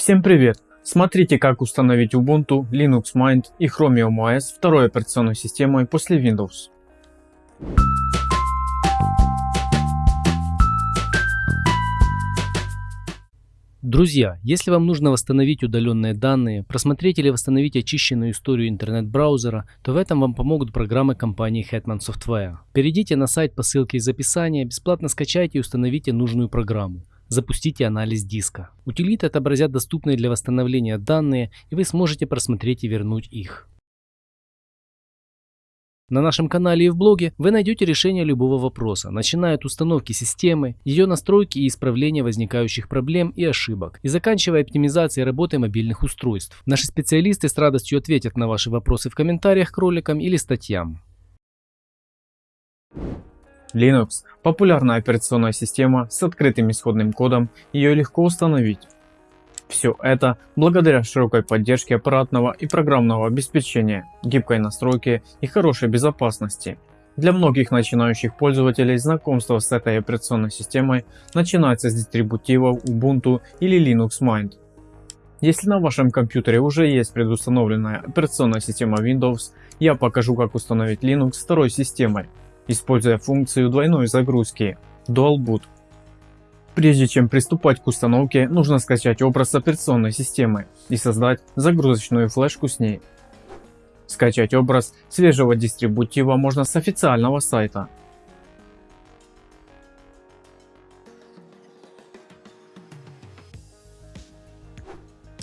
Всем привет! Смотрите как установить Ubuntu, Linux Mint и Chromium OS второй операционной системой после Windows. Друзья, если вам нужно восстановить удаленные данные, просмотреть или восстановить очищенную историю интернет-браузера, то в этом вам помогут программы компании Hetman Software. Перейдите на сайт по ссылке из описания, бесплатно скачайте и установите нужную программу. Запустите анализ диска. Утилиты отобразят доступные для восстановления данные и вы сможете просмотреть и вернуть их. На нашем канале и в блоге вы найдете решение любого вопроса, начиная от установки системы, ее настройки и исправления возникающих проблем и ошибок, и заканчивая оптимизацией работы мобильных устройств. Наши специалисты с радостью ответят на ваши вопросы в комментариях к роликам или статьям. Linux – популярная операционная система с открытым исходным кодом, ее легко установить. Все это благодаря широкой поддержке аппаратного и программного обеспечения, гибкой настройке и хорошей безопасности. Для многих начинающих пользователей знакомство с этой операционной системой начинается с дистрибутивов Ubuntu или Linux Mint. Если на вашем компьютере уже есть предустановленная операционная система Windows, я покажу как установить Linux второй системой, используя функцию двойной загрузки Dual Boot. Прежде чем приступать к установке, нужно скачать образ операционной системы и создать загрузочную флешку с ней. Скачать образ свежего дистрибутива можно с официального сайта.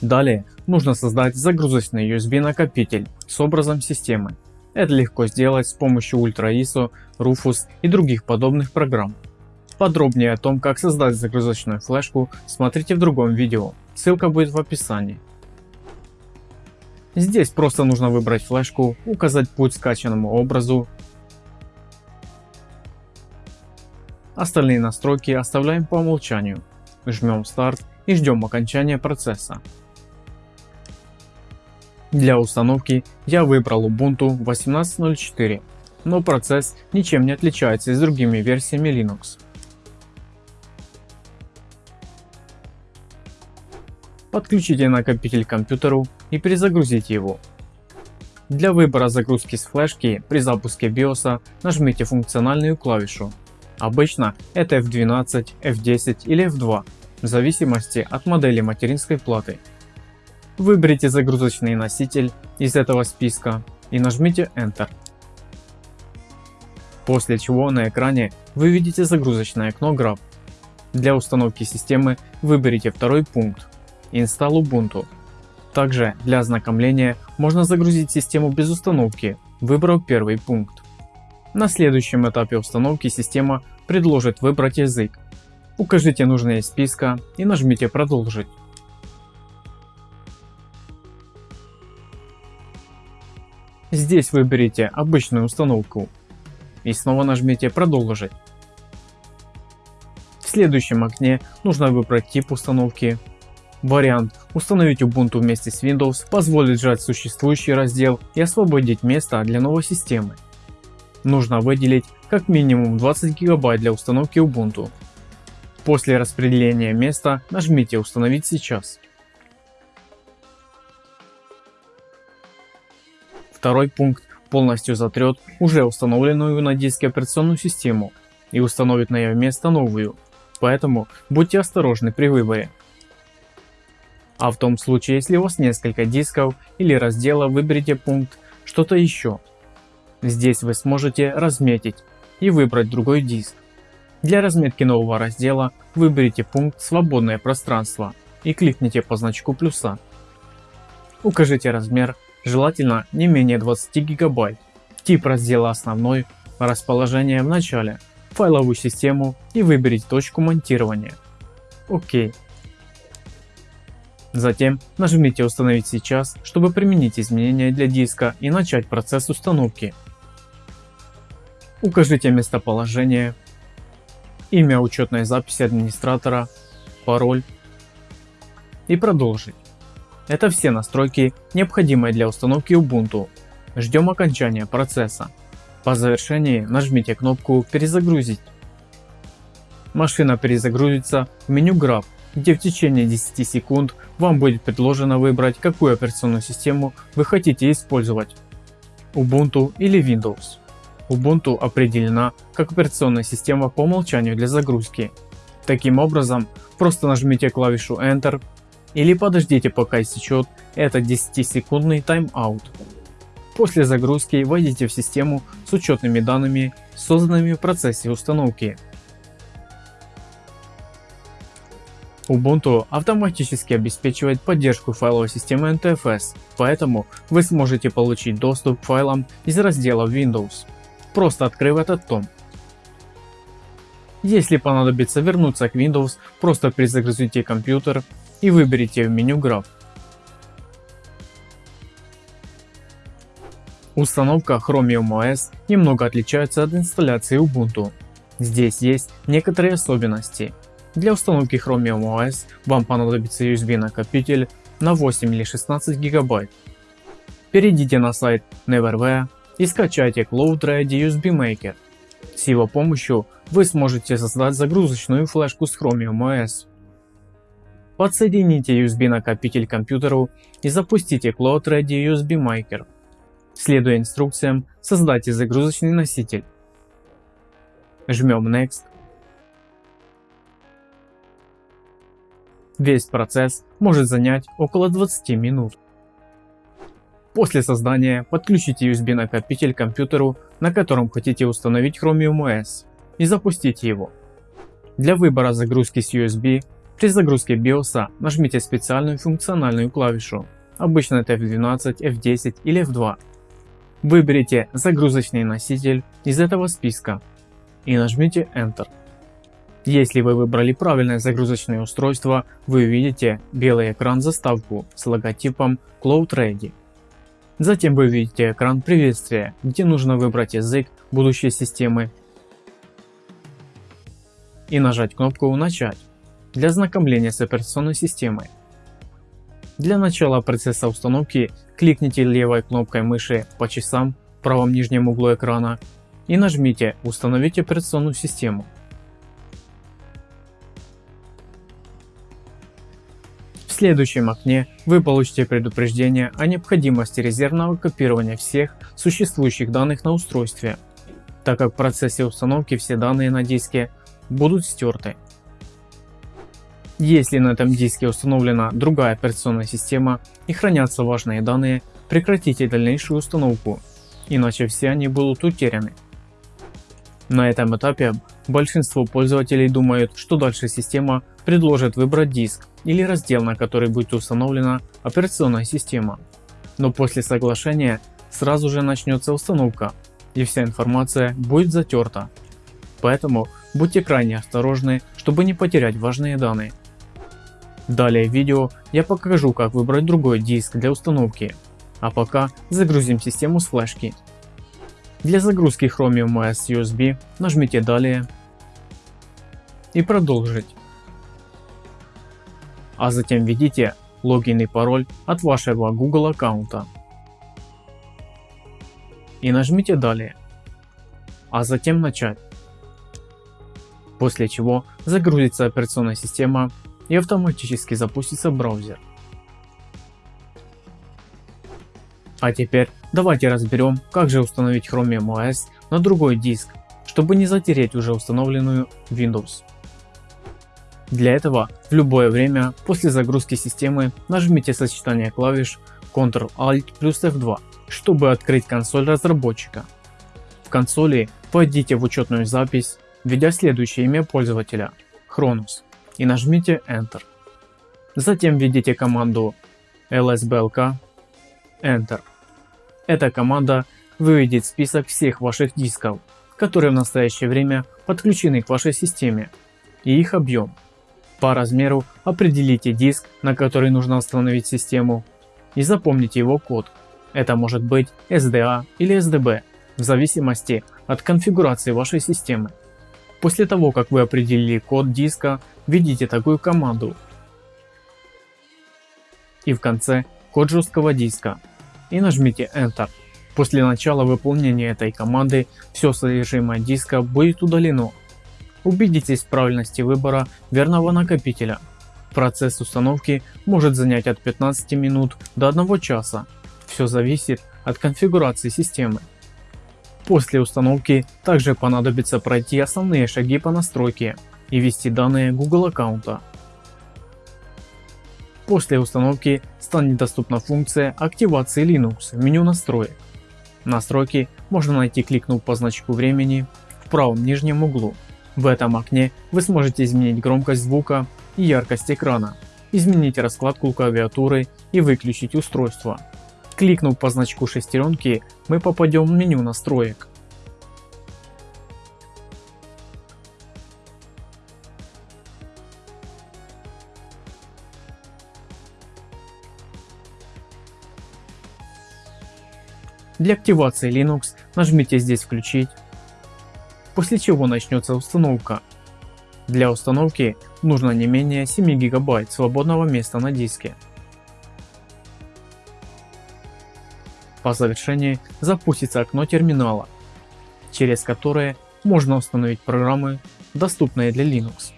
Далее нужно создать загрузочный USB накопитель с образом системы. Это легко сделать с помощью Ultra ISO, Rufus и других подобных программ. Подробнее о том, как создать загрузочную флешку, смотрите в другом видео, ссылка будет в описании. Здесь просто нужно выбрать флешку, указать путь скачанному образу. Остальные настройки оставляем по умолчанию. Жмем старт и ждем окончания процесса. Для установки я выбрал Ubuntu 18.04, но процесс ничем не отличается с другими версиями Linux. Подключите накопитель к компьютеру и перезагрузите его. Для выбора загрузки с флешки при запуске BIOS нажмите функциональную клавишу. Обычно это F12, F10 или F2 в зависимости от модели материнской платы. Выберите загрузочный носитель из этого списка и нажмите Enter. После чего на экране вы видите загрузочное окно Grab. Для установки системы выберите второй пункт Install Ubuntu. Также для ознакомления можно загрузить систему без установки, выбрав первый пункт. На следующем этапе установки система предложит выбрать язык. Укажите нужные из списка и нажмите продолжить. Здесь выберите обычную установку и снова нажмите продолжить. В следующем окне нужно выбрать тип установки. Вариант установить Ubuntu вместе с Windows позволит сжать существующий раздел и освободить место для новой системы. Нужно выделить как минимум 20 гигабайт для установки Ubuntu. После распределения места нажмите установить сейчас. Второй пункт полностью затрет уже установленную на диске операционную систему и установит на ее место новую, поэтому будьте осторожны при выборе. А в том случае, если у вас несколько дисков или разделов, выберите пункт «Что-то еще». Здесь вы сможете разметить и выбрать другой диск. Для разметки нового раздела выберите пункт «Свободное пространство» и кликните по значку плюса. Укажите размер желательно не менее 20 гигабайт, тип раздела основной, расположение в начале, файловую систему и выберите точку монтирования. ОК. Затем нажмите установить сейчас, чтобы применить изменения для диска и начать процесс установки. Укажите местоположение, имя учетной записи администратора, пароль и продолжить. Это все настройки, необходимые для установки Ubuntu. Ждем окончания процесса. По завершении нажмите кнопку «Перезагрузить». Машина перезагрузится в меню Grab где в течение 10 секунд вам будет предложено выбрать какую операционную систему вы хотите использовать Ubuntu или Windows. Ubuntu определена как операционная система по умолчанию для загрузки. Таким образом, просто нажмите клавишу Enter или подождите пока истечет этот 10 секундный тайм-аут. После загрузки войдите в систему с учетными данными, созданными в процессе установки. Ubuntu автоматически обеспечивает поддержку файловой системы NTFS, поэтому вы сможете получить доступ к файлам из раздела Windows, просто открыв этот том. Если понадобится вернуться к Windows, просто перезагрузите компьютер и выберите в меню граф. Установка Chromium OS немного отличается от инсталляции Ubuntu. Здесь есть некоторые особенности. Для установки Chromium OS вам понадобится USB накопитель на 8 или 16 гигабайт. Перейдите на сайт Neverware и скачайте Cloud Ready USB Maker. С его помощью вы сможете создать загрузочную флешку с Chromium OS. Подсоедините USB накопитель к компьютеру и запустите Cloud Ready USB Maker. Следуя инструкциям, создайте загрузочный носитель. Жмем Next. Весь процесс может занять около 20 минут. После создания подключите USB накопитель к компьютеру, на котором хотите установить Chromium OS и запустите его. Для выбора загрузки с USB при загрузке BIOS нажмите специальную функциональную клавишу, обычно это F12, F10 или F2. Выберите загрузочный носитель из этого списка и нажмите Enter. Если вы выбрали правильное загрузочное устройство, вы увидите белый экран заставку с логотипом Cloud Ready. Затем вы увидите экран приветствия, где нужно выбрать язык будущей системы и нажать кнопку «Начать» для ознакомления с операционной системой. Для начала процесса установки кликните левой кнопкой мыши по часам в правом нижнем углу экрана и нажмите «Установить операционную систему». В следующем окне вы получите предупреждение о необходимости резервного копирования всех существующих данных на устройстве, так как в процессе установки все данные на диске будут стерты. Если на этом диске установлена другая операционная система и хранятся важные данные, прекратите дальнейшую установку, иначе все они будут утеряны. На этом этапе большинство пользователей думают, что дальше система предложит выбрать диск или раздел, на который будет установлена операционная система. Но после соглашения сразу же начнется установка и вся информация будет затерта. Поэтому будьте крайне осторожны, чтобы не потерять важные данные. Далее в видео я покажу как выбрать другой диск для установки, а пока загрузим систему с флешки. Для загрузки Chromium OS USB нажмите далее и продолжить. А затем введите логин и пароль от вашего Google аккаунта. И нажмите далее, а затем начать. После чего загрузится операционная система и автоматически запустится браузер. А теперь давайте разберем как же установить Chromium OS на другой диск, чтобы не затереть уже установленную Windows. Для этого в любое время после загрузки системы нажмите сочетание клавиш Ctrl-Alt плюс F2, чтобы открыть консоль разработчика. В консоли войдите в учетную запись, введя следующее имя пользователя Chronos и нажмите Enter. Затем введите команду lsblk Enter. Эта команда выведет список всех ваших дисков, которые в настоящее время подключены к вашей системе и их объем. По размеру определите диск, на который нужно установить систему и запомните его код. Это может быть SDA или SDB в зависимости от конфигурации вашей системы. После того как вы определили код диска, введите такую команду и в конце код жесткого диска и нажмите Enter. После начала выполнения этой команды все содержимое диска будет удалено. Убедитесь в правильности выбора верного накопителя. Процесс установки может занять от 15 минут до 1 часа. Все зависит от конфигурации системы. После установки также понадобится пройти основные шаги по настройке и ввести данные Google аккаунта. После установки станет доступна функция активации Linux в меню настроек. Настройки можно найти кликнув по значку времени в правом нижнем углу. В этом окне вы сможете изменить громкость звука и яркость экрана, изменить раскладку клавиатуры и выключить устройство. Кликнув по значку шестеренки мы попадем в меню настроек. Для активации Linux нажмите здесь включить, после чего начнется установка. Для установки нужно не менее 7 гигабайт свободного места на диске. По завершении запустится окно терминала, через которое можно установить программы, доступные для Linux.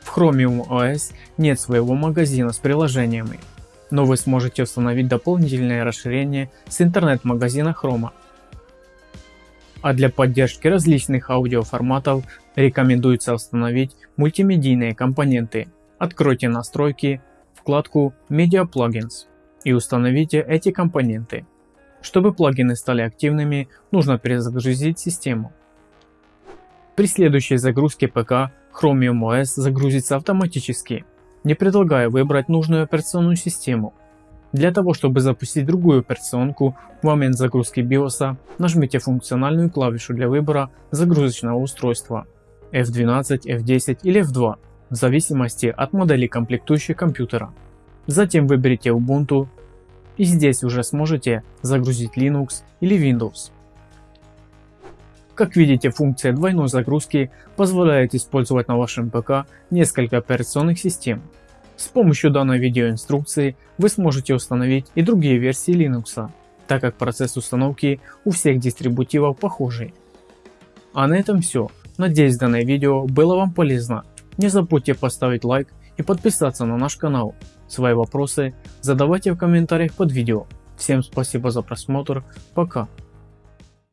В Chromium OS нет своего магазина с приложениями, но вы сможете установить дополнительное расширение с интернет-магазина Chroma. А для поддержки различных аудиоформатов рекомендуется установить мультимедийные компоненты. Откройте настройки, вкладку Media Plugins и установите эти компоненты. Чтобы плагины стали активными, нужно перезагрузить систему. При следующей загрузке ПК Chromium OS загрузится автоматически, не предлагая выбрать нужную операционную систему. Для того чтобы запустить другую операционку в момент загрузки BIOS нажмите функциональную клавишу для выбора загрузочного устройства F12, F10 или F2 в зависимости от модели комплектующей компьютера. Затем выберите Ubuntu и здесь уже сможете загрузить Linux или Windows. Как видите функция двойной загрузки позволяет использовать на вашем ПК несколько операционных систем. С помощью данной видеоинструкции вы сможете установить и другие версии Linux, так как процесс установки у всех дистрибутивов похожий. А на этом все. Надеюсь данное видео было вам полезно. Не забудьте поставить лайк и подписаться на наш канал. Свои вопросы задавайте в комментариях под видео. Всем спасибо за просмотр. Пока.